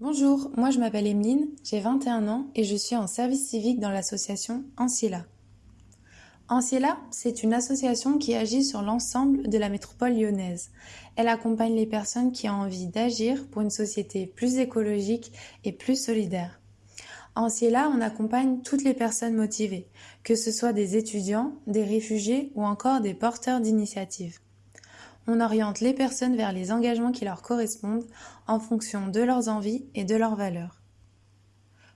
Bonjour, moi je m'appelle Emeline, j'ai 21 ans et je suis en service civique dans l'association Anciela. Anciela, c'est une association qui agit sur l'ensemble de la métropole lyonnaise. Elle accompagne les personnes qui ont envie d'agir pour une société plus écologique et plus solidaire. Anciela, on accompagne toutes les personnes motivées, que ce soit des étudiants, des réfugiés ou encore des porteurs d'initiatives. On oriente les personnes vers les engagements qui leur correspondent en fonction de leurs envies et de leurs valeurs.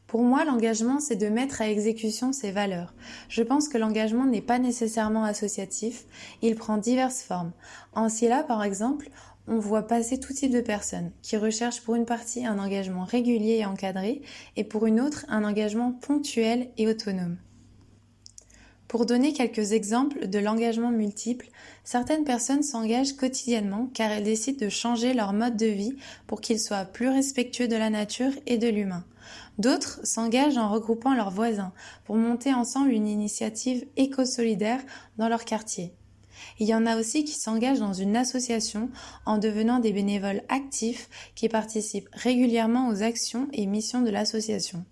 Pour moi, l'engagement, c'est de mettre à exécution ses valeurs. Je pense que l'engagement n'est pas nécessairement associatif, il prend diverses formes. En Scylla, par exemple, on voit passer tout type de personnes qui recherchent pour une partie un engagement régulier et encadré et pour une autre un engagement ponctuel et autonome. Pour donner quelques exemples de l'engagement multiple, certaines personnes s'engagent quotidiennement car elles décident de changer leur mode de vie pour qu'il soit plus respectueux de la nature et de l'humain. D'autres s'engagent en regroupant leurs voisins pour monter ensemble une initiative éco-solidaire dans leur quartier. Il y en a aussi qui s'engagent dans une association en devenant des bénévoles actifs qui participent régulièrement aux actions et missions de l'association.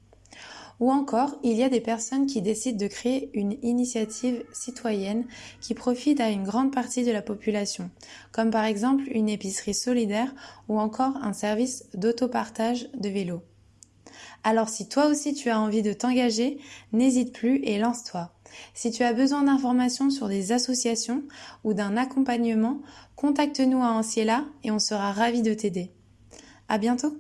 Ou encore, il y a des personnes qui décident de créer une initiative citoyenne qui profite à une grande partie de la population, comme par exemple une épicerie solidaire ou encore un service d'autopartage de vélos. Alors si toi aussi tu as envie de t'engager, n'hésite plus et lance-toi. Si tu as besoin d'informations sur des associations ou d'un accompagnement, contacte-nous à Anciela et on sera ravis de t'aider. À bientôt!